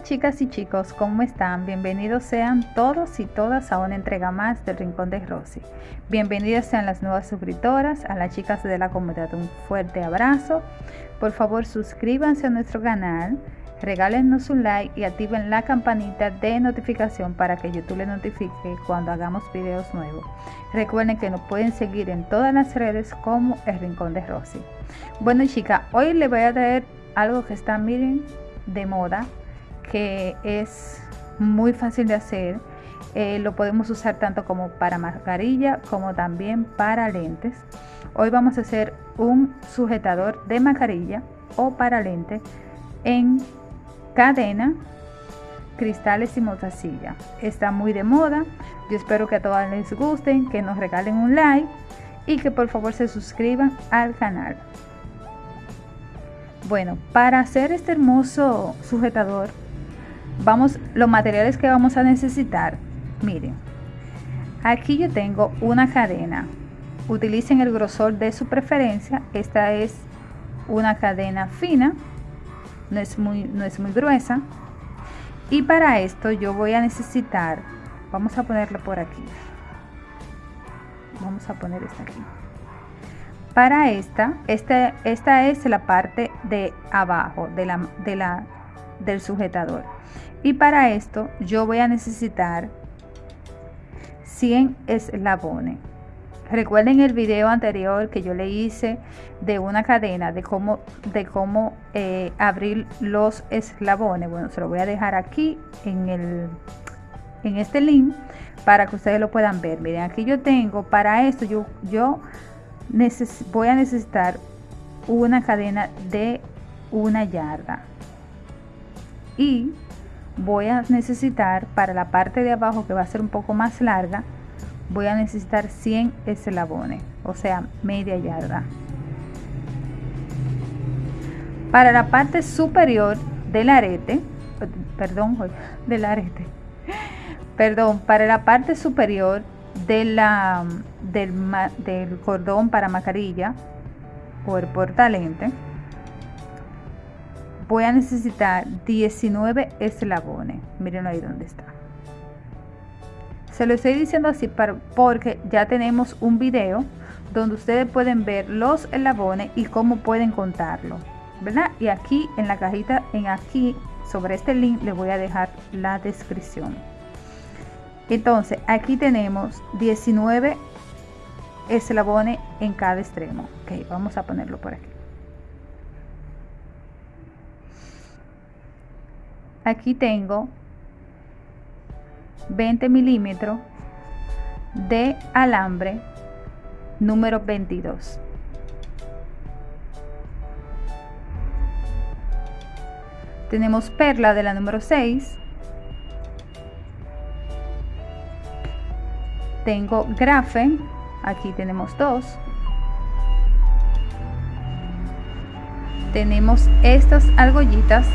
Chicas y chicos, ¿cómo están? Bienvenidos sean todos y todas a una entrega más del Rincón de Rosy. Bienvenidas sean las nuevas suscriptoras, a las chicas de la comunidad un fuerte abrazo. Por favor suscríbanse a nuestro canal, regálenos un like y activen la campanita de notificación para que YouTube les notifique cuando hagamos videos nuevos. Recuerden que nos pueden seguir en todas las redes como el Rincón de Rosy. Bueno chicas, hoy les voy a traer algo que está, miren, de moda que es muy fácil de hacer. Eh, lo podemos usar tanto como para mascarilla como también para lentes. Hoy vamos a hacer un sujetador de mascarilla o para lente en cadena, cristales y motacilla. Está muy de moda. Yo espero que a todas les gusten, que nos regalen un like y que por favor se suscriban al canal. Bueno, para hacer este hermoso sujetador vamos los materiales que vamos a necesitar miren aquí yo tengo una cadena utilicen el grosor de su preferencia esta es una cadena fina no es muy no es muy gruesa y para esto yo voy a necesitar vamos a ponerlo por aquí vamos a poner esta aquí. Para esta, esta, esta es la parte de abajo de la, de la, del sujetador y para esto yo voy a necesitar 100 eslabones. Recuerden el video anterior que yo le hice de una cadena de cómo de cómo eh, abrir los eslabones. Bueno se lo voy a dejar aquí en el en este link para que ustedes lo puedan ver. Miren aquí yo tengo para esto yo yo voy a necesitar una cadena de una yarda. Y voy a necesitar para la parte de abajo que va a ser un poco más larga voy a necesitar 100 eslabones o sea media yarda. Para la parte superior del arete perdón del arete perdón para la parte superior del, del cordón para mascarilla o el portalente voy a necesitar 19 eslabones. Miren ahí donde está. Se lo estoy diciendo así porque ya tenemos un video donde ustedes pueden ver los eslabones y cómo pueden contarlo. ¿Verdad? Y aquí en la cajita, en aquí, sobre este link, les voy a dejar la descripción. Entonces, aquí tenemos 19 eslabones en cada extremo. Ok, vamos a ponerlo por aquí. Aquí tengo 20 milímetros de alambre número 22 tenemos perla de la número 6 tengo grafen aquí tenemos dos. Tenemos estas argollitas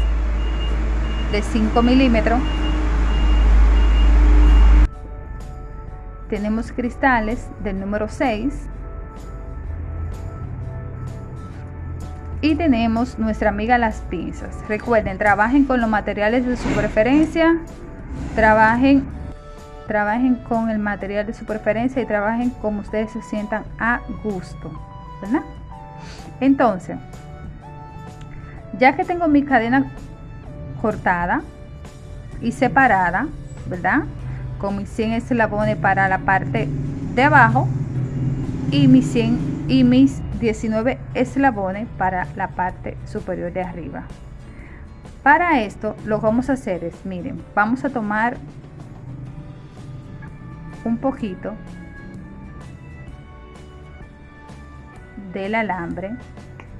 de 5 milímetros tenemos cristales del número 6 y tenemos nuestra amiga las pinzas. Recuerden trabajen con los materiales de su preferencia trabajen trabajen con el material de su preferencia y trabajen como ustedes se sientan a gusto ¿verdad? entonces ya que tengo mi cadena cortada y separada, ¿verdad? Con mis 100 eslabones para la parte de abajo y mis 100 y mis 19 eslabones para la parte superior de arriba. Para esto lo que vamos a hacer es, miren, vamos a tomar un poquito del alambre,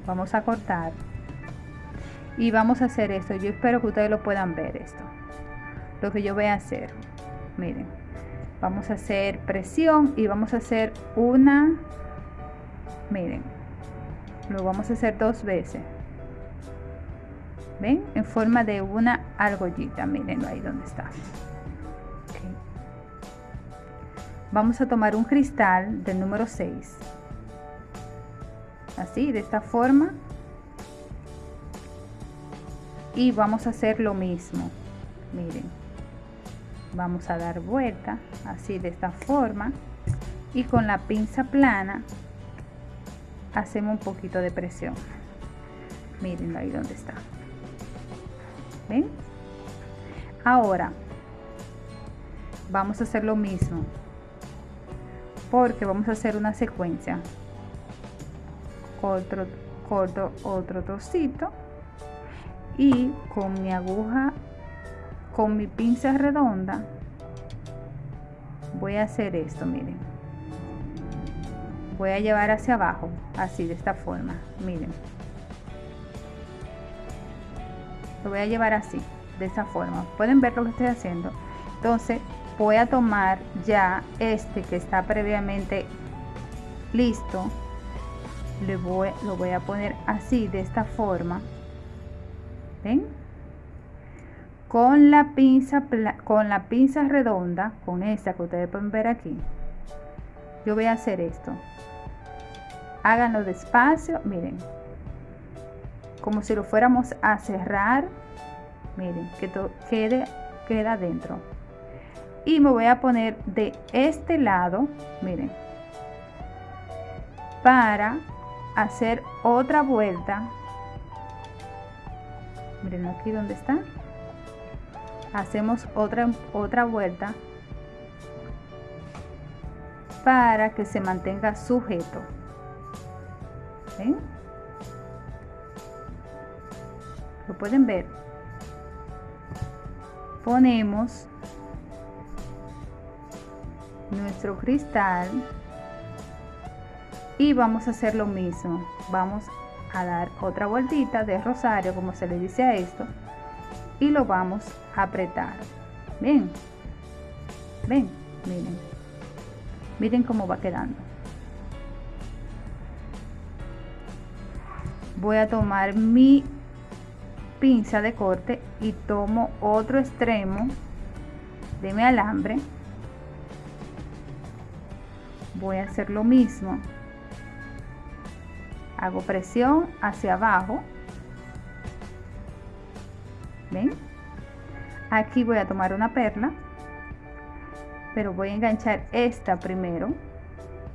vamos a cortar y vamos a hacer esto. Yo espero que ustedes lo puedan ver esto. Lo que yo voy a hacer. Miren vamos a hacer presión y vamos a hacer una miren lo vamos a hacer dos veces. Ven en forma de una argollita miren ahí donde está. Vamos a tomar un cristal del número 6 así de esta forma y vamos a hacer lo mismo. Miren vamos a dar vuelta así de esta forma y con la pinza plana hacemos un poquito de presión. Miren ahí donde está. Ven ahora vamos a hacer lo mismo porque vamos a hacer una secuencia. Otro corto otro trocito y con mi aguja con mi pinza redonda voy a hacer esto miren. Voy a llevar hacia abajo así de esta forma miren. Lo voy a llevar así de esta forma. Pueden ver lo que estoy haciendo. Entonces voy a tomar ya este que está previamente listo. Le voy, lo voy a poner así de esta forma ven con la pinza con la pinza redonda con esta que ustedes pueden ver aquí yo voy a hacer esto. Háganlo despacio miren. Como si lo fuéramos a cerrar miren que todo quede queda dentro. Y me voy a poner de este lado miren para hacer otra vuelta miren aquí donde está hacemos otra otra vuelta para que se mantenga sujeto. ¿Ven? lo pueden ver ponemos nuestro cristal y vamos a hacer lo mismo. Vamos a dar otra vueltita de rosario como se le dice a esto y lo vamos a apretar. Ven ven miren miren cómo va quedando. Voy a tomar mi pinza de corte y tomo otro extremo de mi alambre. Voy a hacer lo mismo hago presión hacia abajo. Ven aquí voy a tomar una perla pero voy a enganchar esta primero.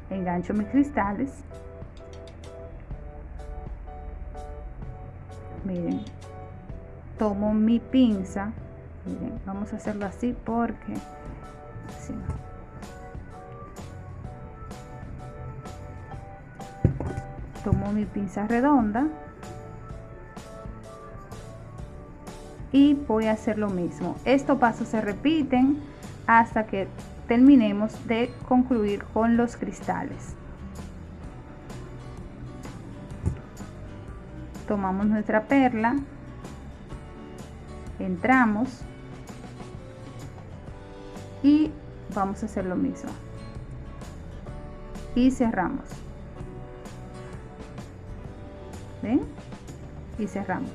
Engancho mis cristales. Miren tomo mi pinza. Vamos a hacerlo así porque tomo mi pinza redonda y voy a hacer lo mismo. Estos pasos se repiten hasta que terminemos de concluir con los cristales. Tomamos nuestra perla entramos y vamos a hacer lo mismo. Y cerramos y cerramos.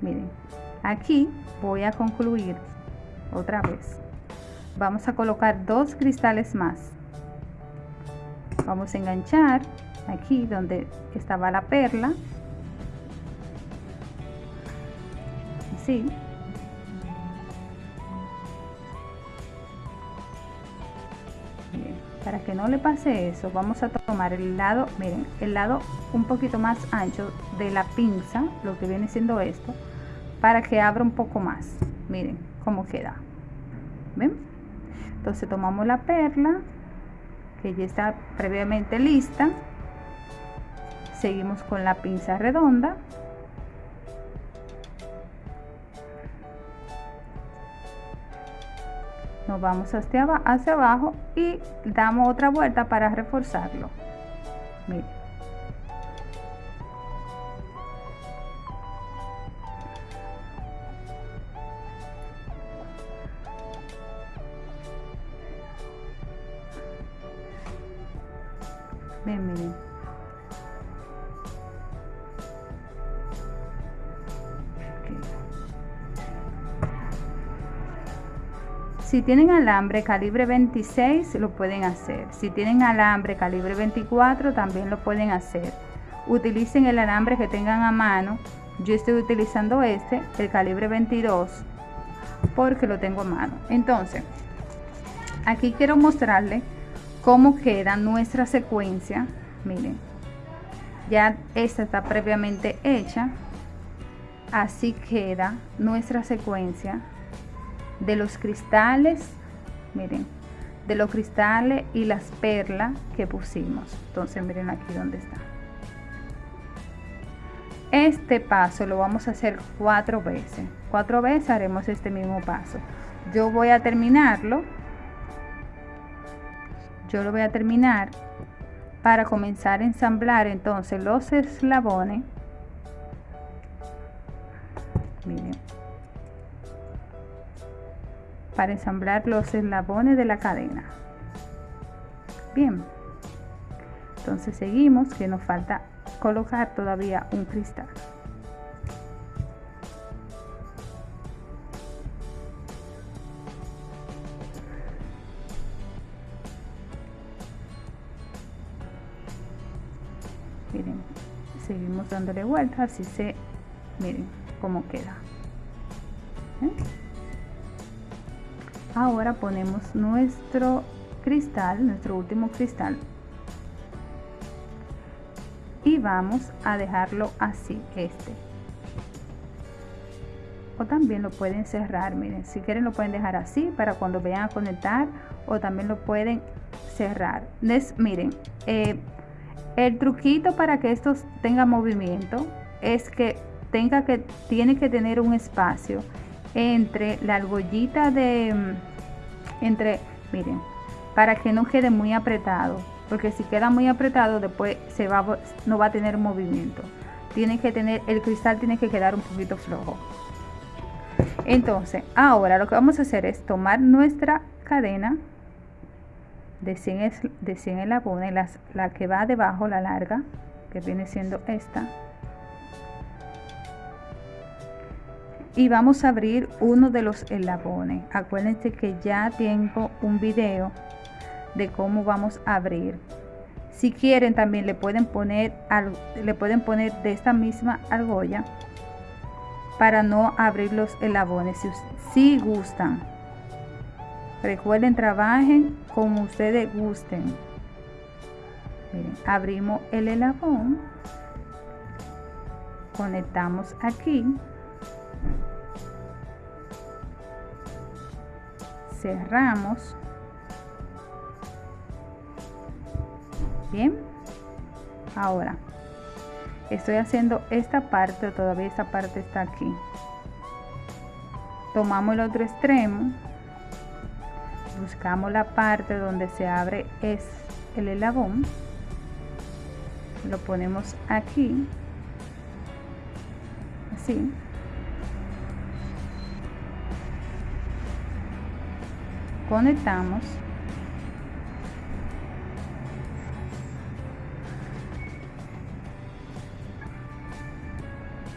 Miren aquí voy a concluir otra vez. Vamos a colocar dos cristales más. Vamos a enganchar aquí donde estaba la perla. Así que no le pase eso vamos a tomar el lado miren el lado un poquito más ancho de la pinza lo que viene siendo esto para que abra un poco más. Miren cómo queda. Ven entonces tomamos la perla que ya está previamente lista. Seguimos con la pinza redonda nos vamos hacia, abajo y damos otra vuelta para reforzarlo miren. Tienen alambre calibre 26 lo pueden hacer. Si tienen alambre calibre 24 también lo pueden hacer. Utilicen el alambre que tengan a mano. Yo estoy utilizando este el calibre 22 porque lo tengo a mano. Entonces aquí quiero mostrarle cómo queda nuestra secuencia. Miren ya esta está previamente hecha. Así queda nuestra secuencia de los cristales miren de los cristales y las perlas que pusimos. Entonces miren aquí donde está. Este paso lo vamos a hacer cuatro veces. Cuatro veces haremos este mismo paso. Yo voy a terminarlo. Yo lo voy a terminar para comenzar a ensamblar entonces los eslabones para ensamblar los eslabones de la cadena. Bien. Entonces seguimos que nos falta colocar todavía un cristal. Miren seguimos dándole vuelta así se miren cómo queda. ¿Eh? Ahora ponemos nuestro cristal nuestro último cristal. Y vamos a dejarlo así este. O también lo pueden cerrar miren si quieren lo pueden dejar así para cuando vayan a conectar o también lo pueden cerrar. Les, miren eh, el truquito para que esto tenga movimiento es que tenga que tiene que tener un espacio entre la argollita de entre miren para que no quede muy apretado porque si queda muy apretado después se va no va a tener movimiento. Tiene que tener el cristal tiene que quedar un poquito flojo. Entonces ahora lo que vamos a hacer es tomar nuestra cadena de 100, de 100 eslabones la, la que va debajo la larga que viene siendo esta y vamos a abrir uno de los eslabones acuérdense que ya tengo un video de cómo vamos a abrir. Si quieren también le pueden poner le pueden poner de esta misma argolla para no abrir los eslabones si, si gustan. Recuerden trabajen como ustedes gusten. Abrimos el eslabón. Conectamos aquí cerramos. Bien. Ahora estoy haciendo esta parte todavía esta parte está aquí. Tomamos el otro extremo buscamos la parte donde se abre es el elabón lo ponemos aquí así conectamos.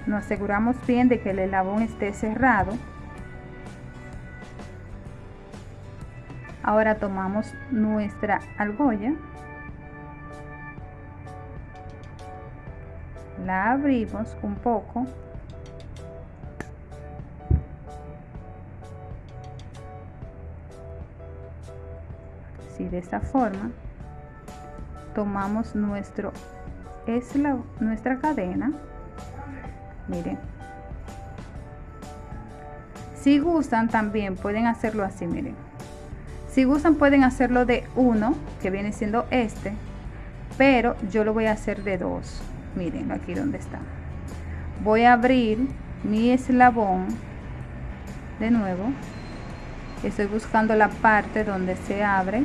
Nos aseguramos bien de que el elabón esté cerrado. Ahora tomamos nuestra argolla. La abrimos un poco de esta forma tomamos nuestro es nuestra cadena. Miren. Si gustan también pueden hacerlo así miren. Si gustan pueden hacerlo de uno que viene siendo este pero yo lo voy a hacer de dos. Miren aquí donde está. Voy a abrir mi eslabón de nuevo. Estoy buscando la parte donde se abre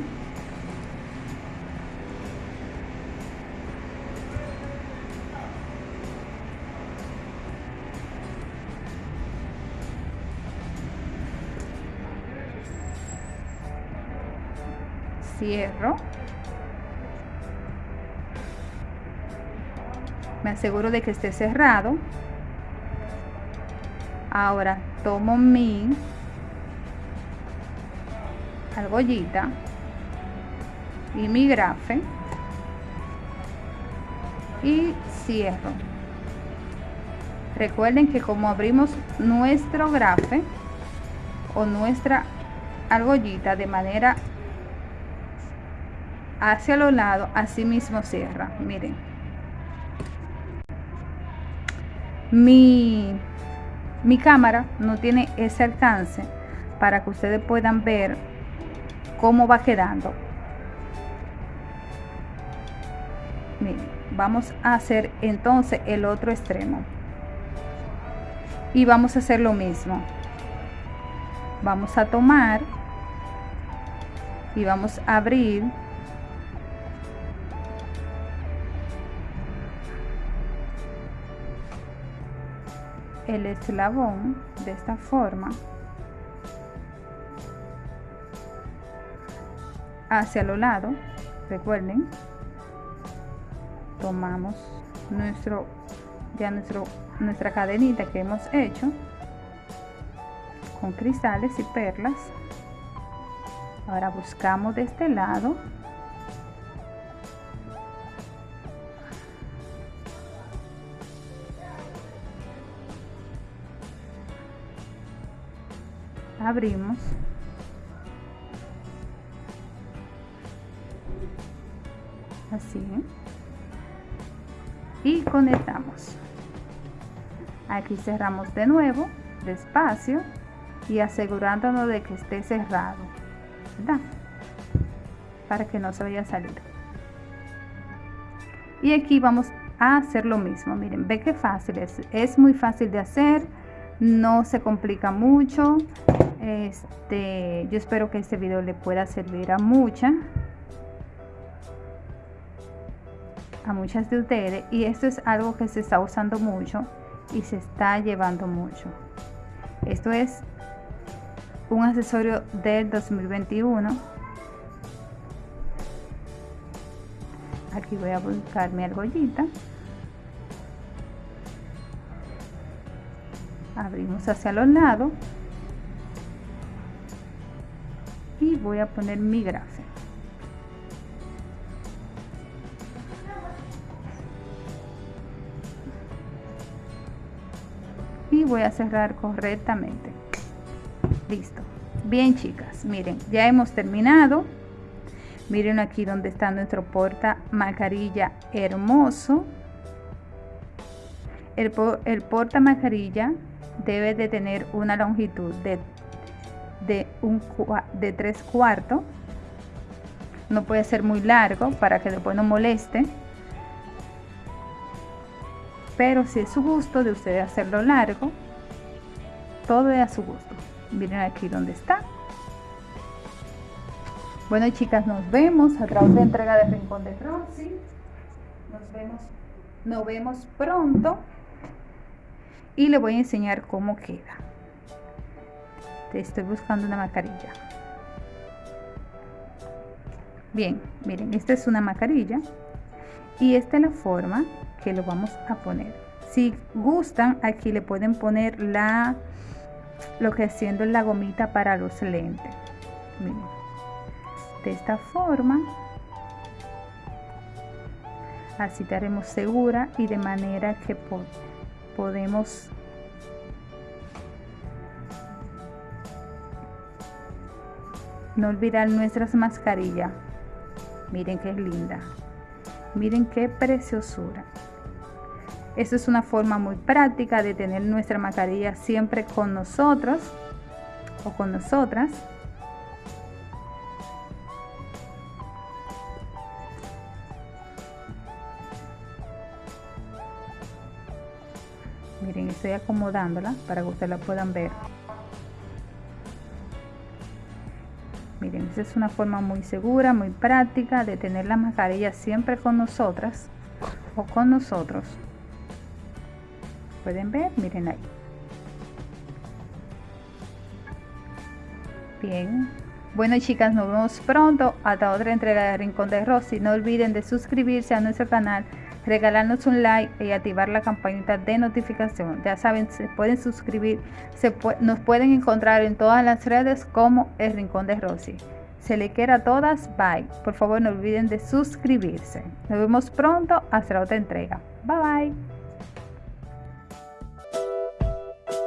cierro me aseguro de que esté cerrado. Ahora tomo mi argollita y mi grafe y cierro. Recuerden que como abrimos nuestro grafe o nuestra argollita de manera hacia los lados así mismo cierra. Miren. Mi mi cámara no tiene ese alcance para que ustedes puedan ver cómo va quedando. Miren vamos a hacer entonces el otro extremo. Y vamos a hacer lo mismo. Vamos a tomar y vamos a abrir el eslabón de esta forma hacia los lados recuerden tomamos nuestro ya nuestro nuestra cadenita que hemos hecho con cristales y perlas. Ahora buscamos de este lado abrimos. Así. Y conectamos. Aquí cerramos de nuevo despacio y asegurándonos de que esté cerrado para que no se vaya a salir. Y aquí vamos a hacer lo mismo. Miren ve que fácil es. Es muy fácil de hacer no se complica mucho este yo espero que este video le pueda servir a muchas a muchas de ustedes y esto es algo que se está usando mucho y se está llevando mucho. Esto es un accesorio del 2021 aquí voy a buscar mi argollita. Abrimos hacia los lados voy a poner mi grafe y voy a cerrar correctamente. Listo. Bien chicas miren ya hemos terminado. Miren aquí donde está nuestro porta mascarilla hermoso. El, el porta mascarilla debe de tener una longitud de, de, un, de 3 cuartos. No puede ser muy largo para que después no moleste. Pero si es su gusto de ustedes hacerlo largo, todo es a su gusto. Miren aquí donde está. Bueno chicas, nos vemos a través de entrega de Rincón de Rosy. Nos vemos, nos vemos pronto y le voy a enseñar cómo queda te estoy buscando una mascarilla. Bien miren esta es una mascarilla y esta es la forma que lo vamos a poner. Si gustan aquí le pueden poner la lo que haciendo la gomita para los lentes. De esta forma así estaremos segura y de manera que podemos no olvidar nuestras mascarillas. Miren qué linda. Miren qué preciosura. Esto es una forma muy práctica de tener nuestra mascarilla siempre con nosotros o con nosotras. Miren estoy acomodándola para que ustedes la puedan ver es una forma muy segura muy práctica de tener la mascarilla siempre con nosotras o con nosotros. Pueden ver miren ahí. Bien. Bueno chicas nos vemos pronto. Hasta otra entrega de Rincón de Rosy. No olviden de suscribirse a nuestro canal regalarnos un like y activar la campanita de notificación. Ya saben, se pueden suscribir, se nos pueden encontrar en todas las redes como El Rincón de Rosy. Se le quiera a todas, bye. Por favor no olviden de suscribirse. Nos vemos pronto hasta otra entrega. Bye bye.